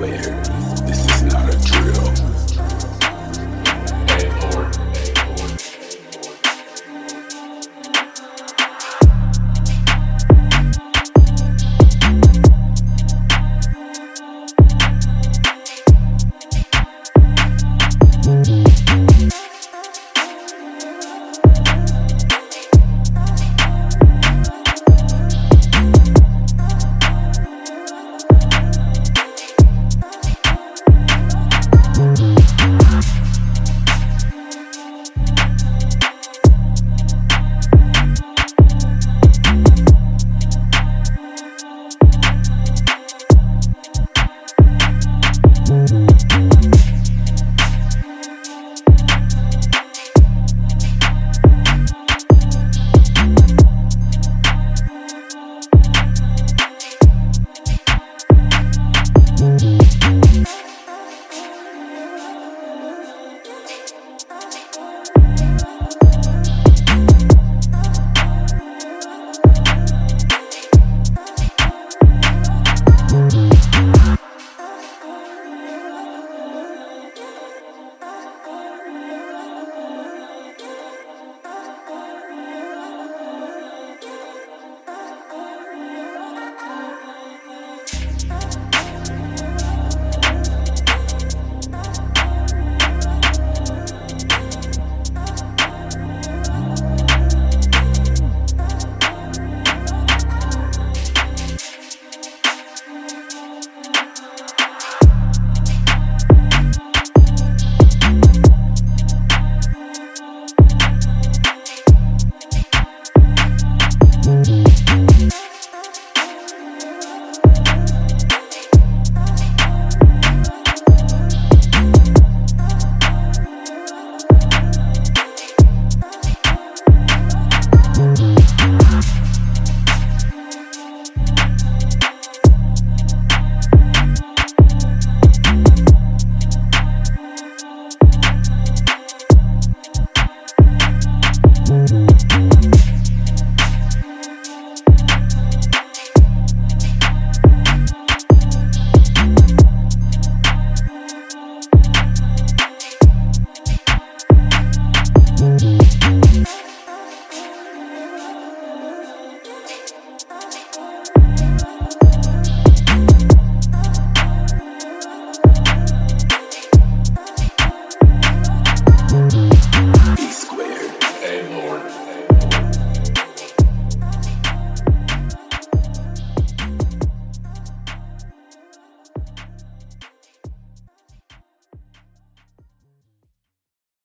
Where.